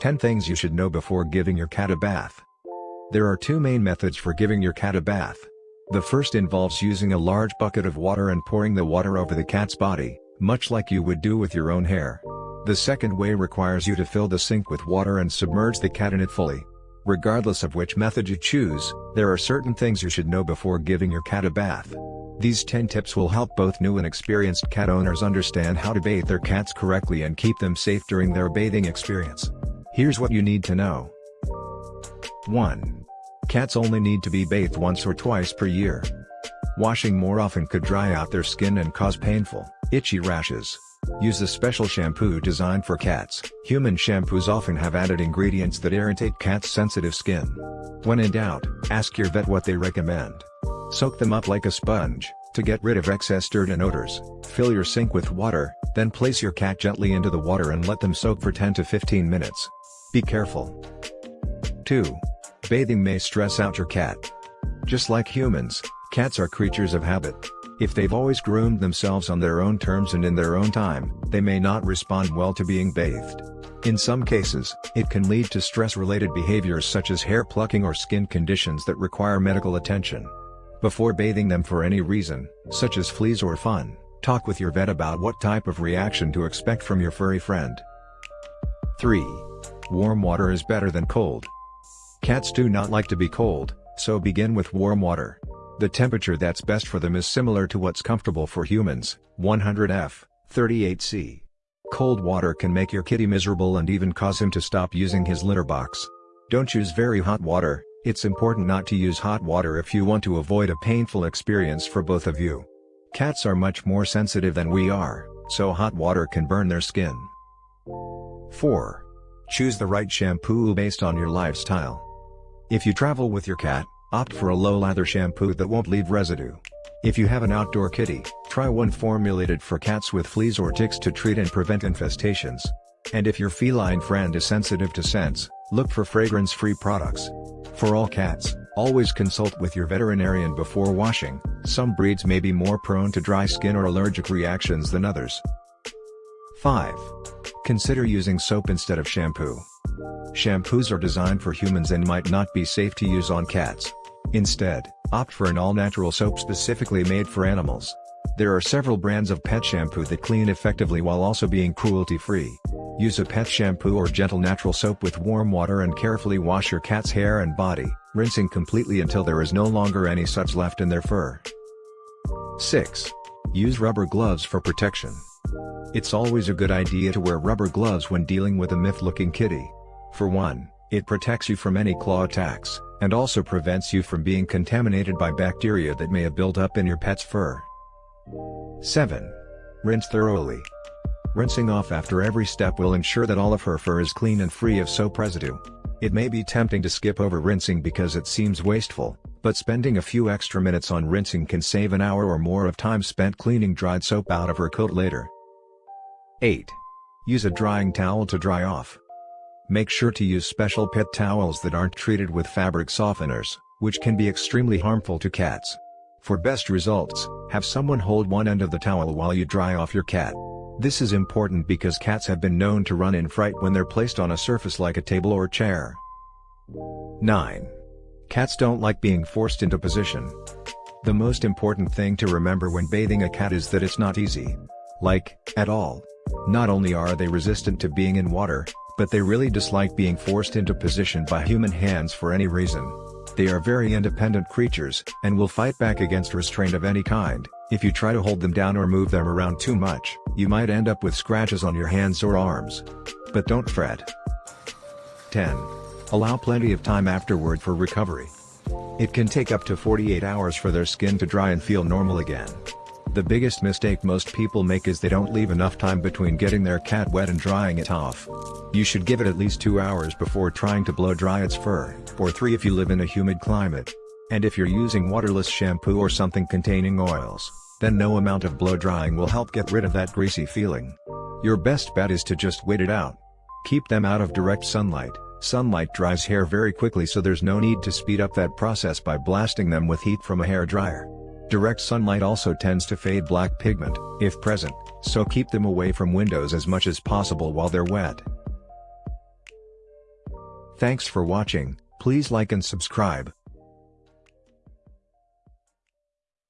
10 things you should know before giving your cat a bath. There are two main methods for giving your cat a bath. The first involves using a large bucket of water and pouring the water over the cat's body, much like you would do with your own hair. The second way requires you to fill the sink with water and submerge the cat in it fully. Regardless of which method you choose, there are certain things you should know before giving your cat a bath. These 10 tips will help both new and experienced cat owners understand how to bathe their cats correctly and keep them safe during their bathing experience. Here's what you need to know. 1. Cats only need to be bathed once or twice per year. Washing more often could dry out their skin and cause painful, itchy rashes. Use a special shampoo designed for cats. Human shampoos often have added ingredients that irritate cats' sensitive skin. When in doubt, ask your vet what they recommend. Soak them up like a sponge, to get rid of excess dirt and odors. Fill your sink with water, then place your cat gently into the water and let them soak for 10 to 15 minutes. Be careful. 2. Bathing may stress out your cat. Just like humans, cats are creatures of habit. If they've always groomed themselves on their own terms and in their own time, they may not respond well to being bathed. In some cases, it can lead to stress-related behaviors such as hair plucking or skin conditions that require medical attention. Before bathing them for any reason, such as fleas or fun, talk with your vet about what type of reaction to expect from your furry friend. 3. Warm water is better than cold. Cats do not like to be cold, so begin with warm water. The temperature that's best for them is similar to what's comfortable for humans, 100 F, 38 C. Cold water can make your kitty miserable and even cause him to stop using his litter box. Don't use very hot water, it's important not to use hot water if you want to avoid a painful experience for both of you. Cats are much more sensitive than we are, so hot water can burn their skin. 4. Choose the right shampoo based on your lifestyle. If you travel with your cat, opt for a low-lather shampoo that won't leave residue. If you have an outdoor kitty, try one formulated for cats with fleas or ticks to treat and prevent infestations. And if your feline friend is sensitive to scents, look for fragrance-free products. For all cats, always consult with your veterinarian before washing, some breeds may be more prone to dry skin or allergic reactions than others. 5. Consider using soap instead of shampoo. Shampoos are designed for humans and might not be safe to use on cats. Instead, opt for an all-natural soap specifically made for animals. There are several brands of pet shampoo that clean effectively while also being cruelty-free. Use a pet shampoo or gentle natural soap with warm water and carefully wash your cat's hair and body, rinsing completely until there is no longer any suds left in their fur. 6. Use rubber gloves for protection. It's always a good idea to wear rubber gloves when dealing with a myth-looking kitty. For one, it protects you from any claw attacks, and also prevents you from being contaminated by bacteria that may have built up in your pet's fur. 7. Rinse thoroughly. Rinsing off after every step will ensure that all of her fur is clean and free of soap residue. It may be tempting to skip over rinsing because it seems wasteful, but spending a few extra minutes on rinsing can save an hour or more of time spent cleaning dried soap out of her coat later. 8. Use a drying towel to dry off. Make sure to use special pet towels that aren't treated with fabric softeners, which can be extremely harmful to cats. For best results, have someone hold one end of the towel while you dry off your cat. This is important because cats have been known to run in fright when they're placed on a surface like a table or chair. 9. Cats don't like being forced into position. The most important thing to remember when bathing a cat is that it's not easy. Like, at all. Not only are they resistant to being in water, but they really dislike being forced into position by human hands for any reason. They are very independent creatures, and will fight back against restraint of any kind. If you try to hold them down or move them around too much, you might end up with scratches on your hands or arms. But don't fret. 10. Allow plenty of time afterward for recovery. It can take up to 48 hours for their skin to dry and feel normal again. The biggest mistake most people make is they don't leave enough time between getting their cat wet and drying it off. You should give it at least 2 hours before trying to blow dry its fur, or 3 if you live in a humid climate. And if you're using waterless shampoo or something containing oils, then no amount of blow drying will help get rid of that greasy feeling. Your best bet is to just wait it out. Keep them out of direct sunlight. Sunlight dries hair very quickly so there's no need to speed up that process by blasting them with heat from a hair dryer. Direct sunlight also tends to fade black pigment, if present, so keep them away from windows as much as possible while they're wet. Thanks for watching, please like and subscribe.